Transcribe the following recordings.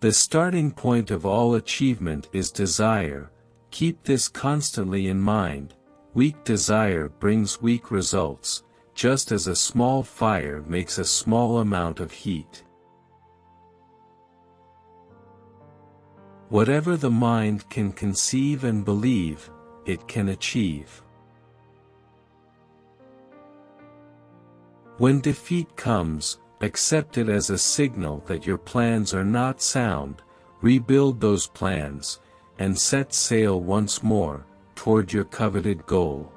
The starting point of all achievement is desire, keep this constantly in mind, weak desire brings weak results, just as a small fire makes a small amount of heat. Whatever the mind can conceive and believe, it can achieve. When defeat comes, accept it as a signal that your plans are not sound, rebuild those plans, and set sail once more, toward your coveted goal.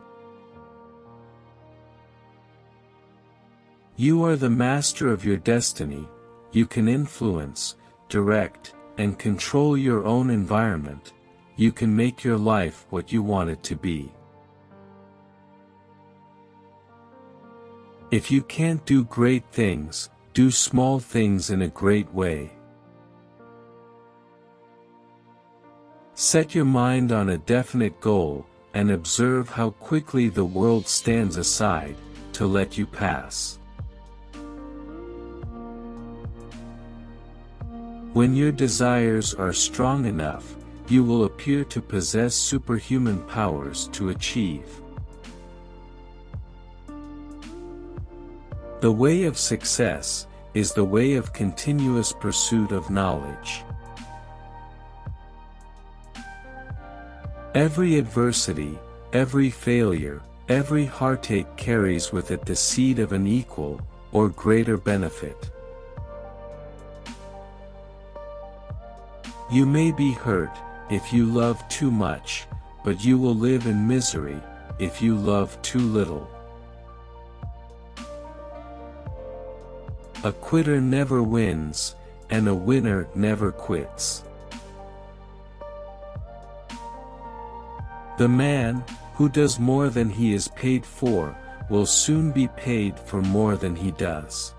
You are the master of your destiny, you can influence, direct, and control your own environment, you can make your life what you want it to be. If you can't do great things, do small things in a great way. Set your mind on a definite goal, and observe how quickly the world stands aside, to let you pass. When your desires are strong enough, you will appear to possess superhuman powers to achieve. The way of success, is the way of continuous pursuit of knowledge. Every adversity, every failure, every heartache carries with it the seed of an equal, or greater benefit. You may be hurt, if you love too much, but you will live in misery, if you love too little. A quitter never wins, and a winner never quits. The man, who does more than he is paid for, will soon be paid for more than he does.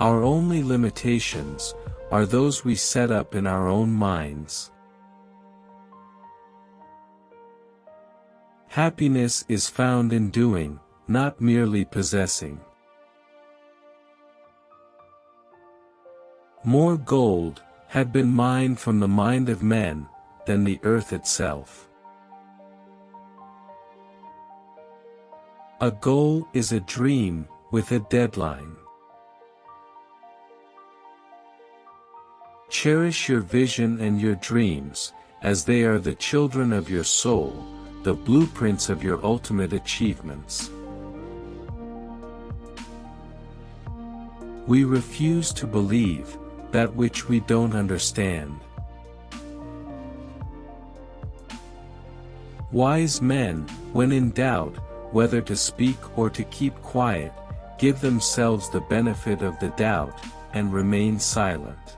Our only limitations, are those we set up in our own minds. Happiness is found in doing, not merely possessing. More gold, had been mined from the mind of men, than the earth itself. A goal is a dream, with a deadline. Cherish your vision and your dreams, as they are the children of your soul, the blueprints of your ultimate achievements. We refuse to believe, that which we don't understand. Wise men, when in doubt, whether to speak or to keep quiet, give themselves the benefit of the doubt, and remain silent.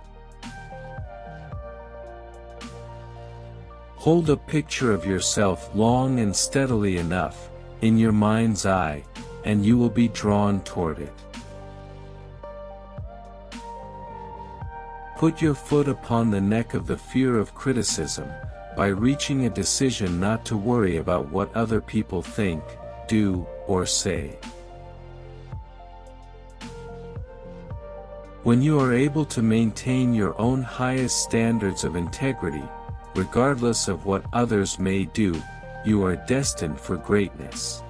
Hold a picture of yourself long and steadily enough, in your mind's eye, and you will be drawn toward it. Put your foot upon the neck of the fear of criticism, by reaching a decision not to worry about what other people think, do, or say. When you are able to maintain your own highest standards of integrity, regardless of what others may do, you are destined for greatness.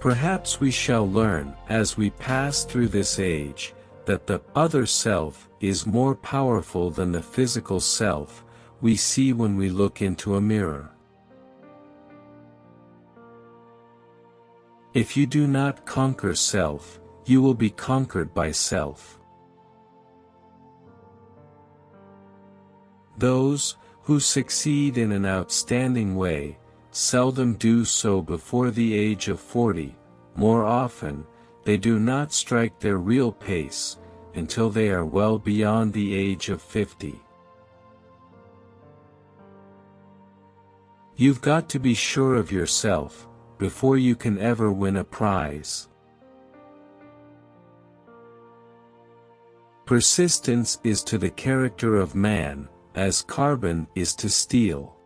Perhaps we shall learn, as we pass through this age, that the other self is more powerful than the physical self we see when we look into a mirror. If you do not conquer self, you will be conquered by self. Those, who succeed in an outstanding way, seldom do so before the age of 40, more often, they do not strike their real pace, until they are well beyond the age of 50. You've got to be sure of yourself, before you can ever win a prize. Persistence is to the character of man, as carbon is to steel.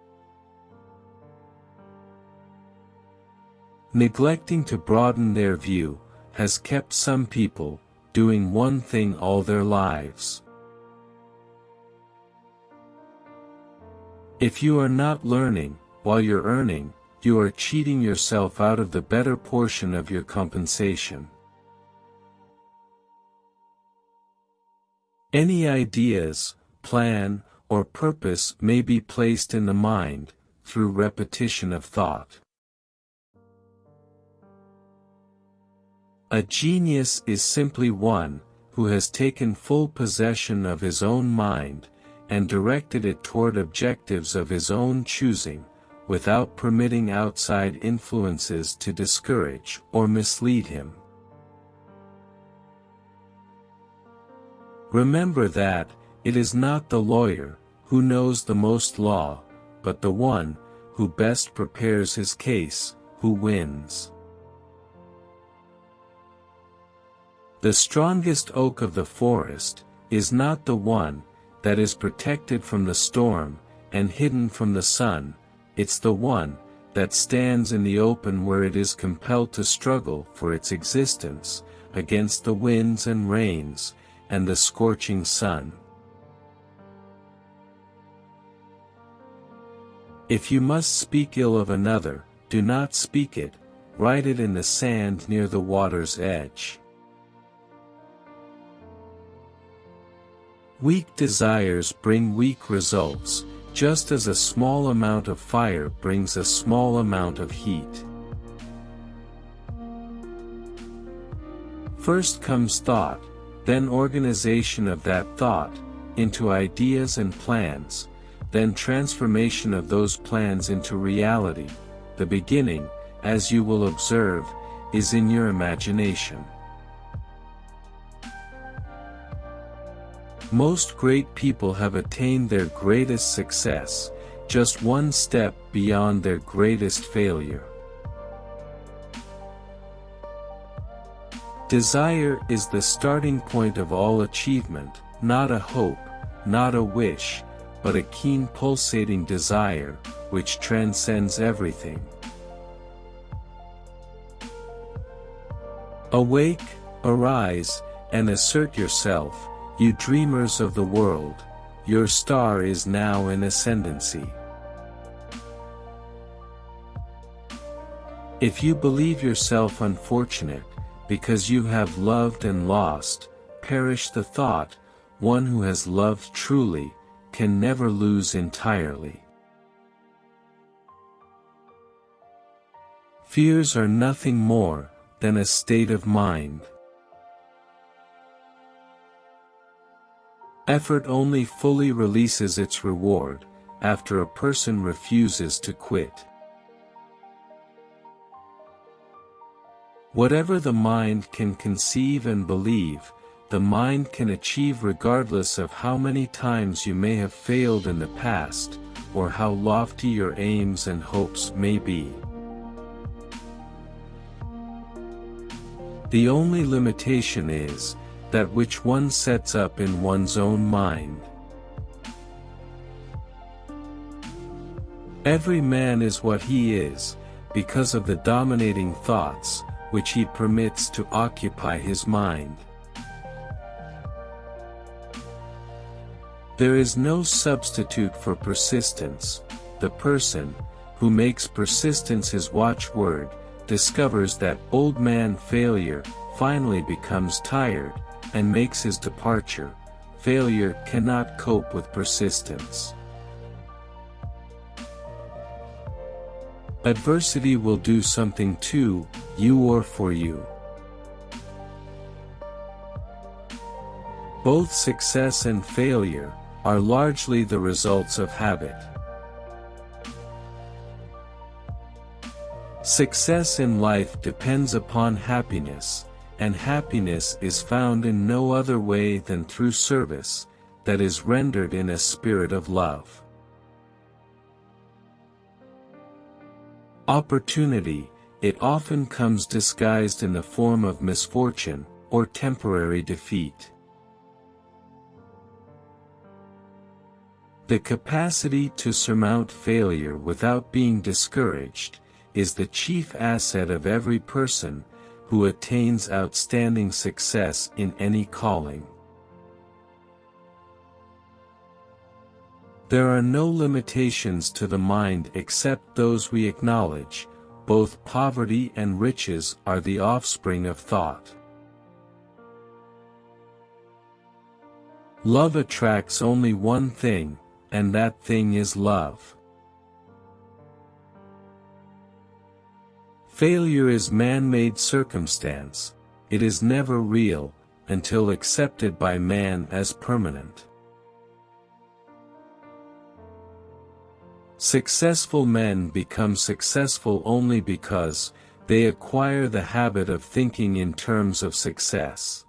Neglecting to broaden their view, has kept some people, doing one thing all their lives. If you are not learning, while you're earning, you are cheating yourself out of the better portion of your compensation. Any ideas, plan, or purpose may be placed in the mind, through repetition of thought. A genius is simply one, who has taken full possession of his own mind, and directed it toward objectives of his own choosing, without permitting outside influences to discourage or mislead him. Remember that, it is not the lawyer, who knows the most law, but the one, who best prepares his case, who wins. The strongest oak of the forest, is not the one, that is protected from the storm, and hidden from the sun, it's the one, that stands in the open where it is compelled to struggle for its existence, against the winds and rains, and the scorching sun. If you must speak ill of another, do not speak it, write it in the sand near the water's edge. Weak desires bring weak results, just as a small amount of fire brings a small amount of heat. First comes thought, then organization of that thought, into ideas and plans, then transformation of those plans into reality. The beginning, as you will observe, is in your imagination. Most great people have attained their greatest success, just one step beyond their greatest failure. Desire is the starting point of all achievement, not a hope, not a wish, but a keen pulsating desire, which transcends everything. Awake, arise, and assert yourself, you dreamers of the world, your star is now in ascendancy. If you believe yourself unfortunate, because you have loved and lost, perish the thought, one who has loved truly, can never lose entirely. Fears are nothing more than a state of mind. Effort only fully releases its reward, after a person refuses to quit. Whatever the mind can conceive and believe, the mind can achieve regardless of how many times you may have failed in the past, or how lofty your aims and hopes may be. The only limitation is, that which one sets up in one's own mind. Every man is what he is, because of the dominating thoughts, which he permits to occupy his mind. There is no substitute for persistence, the person, who makes persistence his watchword, discovers that old man failure, finally becomes tired, and makes his departure, failure cannot cope with persistence. Adversity will do something to you or for you. Both success and failure, are largely the results of habit. Success in life depends upon happiness, and happiness is found in no other way than through service, that is rendered in a spirit of love. Opportunity, it often comes disguised in the form of misfortune, or temporary defeat. The capacity to surmount failure without being discouraged, is the chief asset of every person, who attains outstanding success in any calling. There are no limitations to the mind except those we acknowledge, both poverty and riches are the offspring of thought. Love attracts only one thing, and that thing is love. Failure is man-made circumstance, it is never real, until accepted by man as permanent. Successful men become successful only because, they acquire the habit of thinking in terms of success.